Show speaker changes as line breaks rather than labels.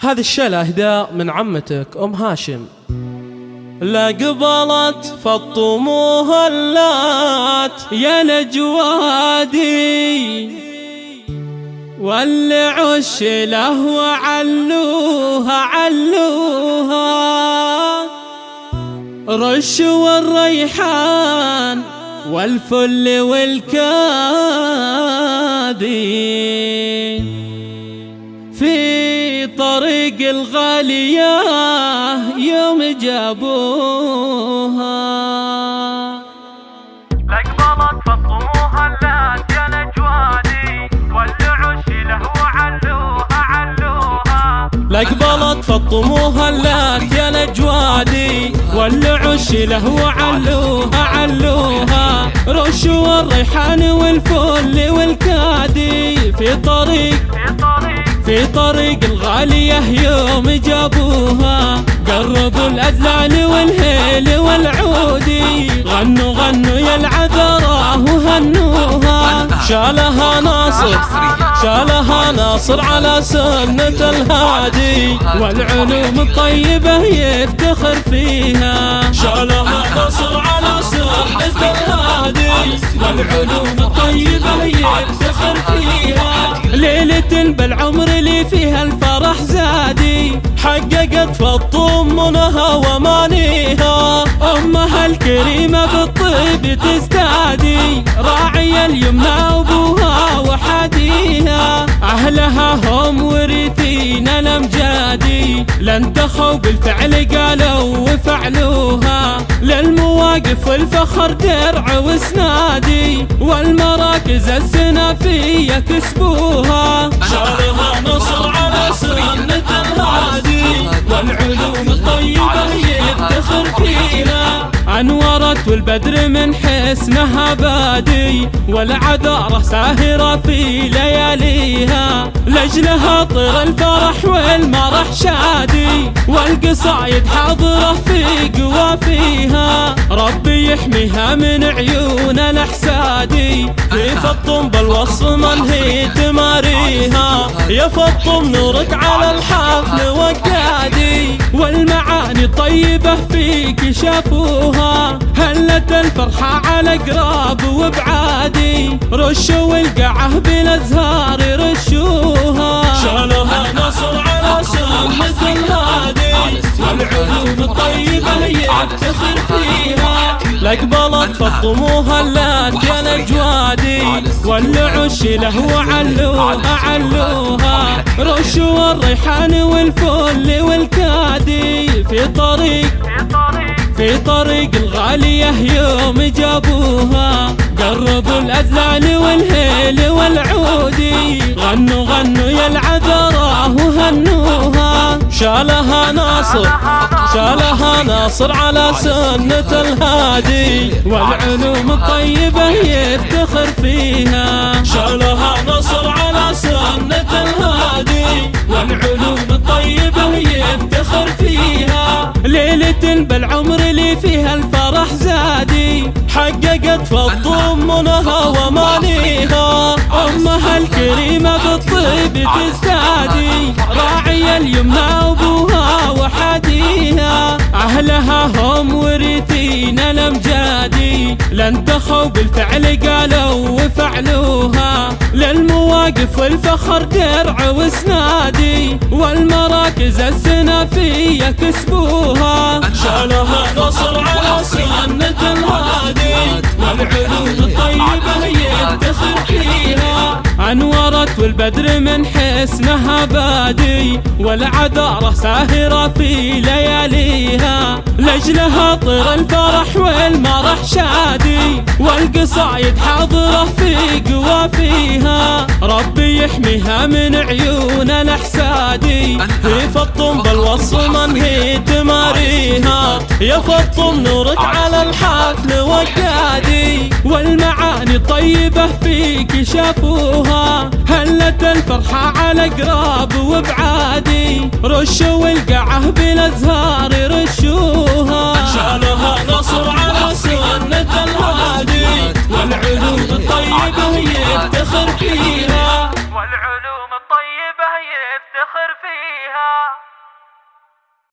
هذه الشيلة اهداء من عمتك أم هاشم. لا قبلت فالطموه اللات يا نجوادي واللي عش له وعلوها علوها. رش والريحان والفل والكادي. في طريق الغالية يوم جابوها.
لقبلت فالطموها اللات يا نجوادي والعش له علوها. علوها
لقبلت فالطموها اللات يا نجوادي والعش له وعلوها علوها. رش والريحان والفل والكادي. في طريق
في طريق
في طريق الغالية يوم جابوها. قربوا الأذلان والهيل والعودي غنوا غنوا يا العذراء وهنوها. شالها ناصر شالها ناصر على سنة الهادي. والعلوم الطيبة يفتخر فيها. شالها ناصر على سنة الهادي. والعلوم الطيبة يفتخر فيها. بالعمر اللي فيها الفرح زادي. حققت فالطمنها ومانيها. أمها الكريمة بالطيب تزدادي راعي اليمنى أبوها وحديها. أهلها هم ورثين الأمجادي لن تخوا بالفعل قالوا وفعلوها. للمواقف والفخر درع وسنادي والمراكز السنافية كسبوها. شارها نصر على سنة الهادي والعلوم الطيبة يفتخر فيها أنورت والبدر من حسنها بادي والعذارة ساهرة في لياليها. لجلها طير الفرح والمرح شادي والقصايد حاضرة في قوافيها ربي يحميها من عيون الأحسادي. في فطم بالوصف من هي تماريها. يا فطم نورك على الحفل وقادي والمعاني طيبة فيك شافوها. هلت الفرحة على قراب وبعادي؟ رشوا القعه بالأزهار يفتخر فيها لقبلت فطموها اللات يا نجوادي والعش له وعلوها علوها. رشوا الريحان والفل والكادي. في طريق
في طريق
الغالية يوم جابوها. قربوا الأذلان والهيل والعودي. غنوا غنوا يا العذراء وهنوها شالها ناصر شالها ناصر على سنة الهادي. والعلوم الطيبة يفتخر فيها. شالها ناصر على سنة الهادي. والعلوم الطيبة يفتخر فيها. ليلة بالعمر اللي فيها الفرح زادي حققت فالضمنها ومانيها. أمها الكريمة بالطيب تزدادي راعي اليمنى أبوها وحديها. أهلها هم ورثين الأمجادي لن تخوا بالفعل قالوا وفعلوها. للمواقف والفخر درع وسنادي والمراكز السنافية كسبوها. شالها نصر على سنة فيها أنورت والبدر من حسنها بادي والعذارة ساهرة في لياليها. لجلها طير الفرح والمرح شادي والقصايد حاضرة في قوافيها. يحميها من عيون الأحسادي. في فطم بالوصف من هي تماريها. يا فطم نورك على الحفل وقادي والمعاني طيبة فيك شافوها. هلت الفرحة على قراب وبعادي؟ رشوا القعه بالأزهار رشوها. شالها نصر على سنة الهادي. والعلوم الطيبة يفتخر فيها. افتخر فيها.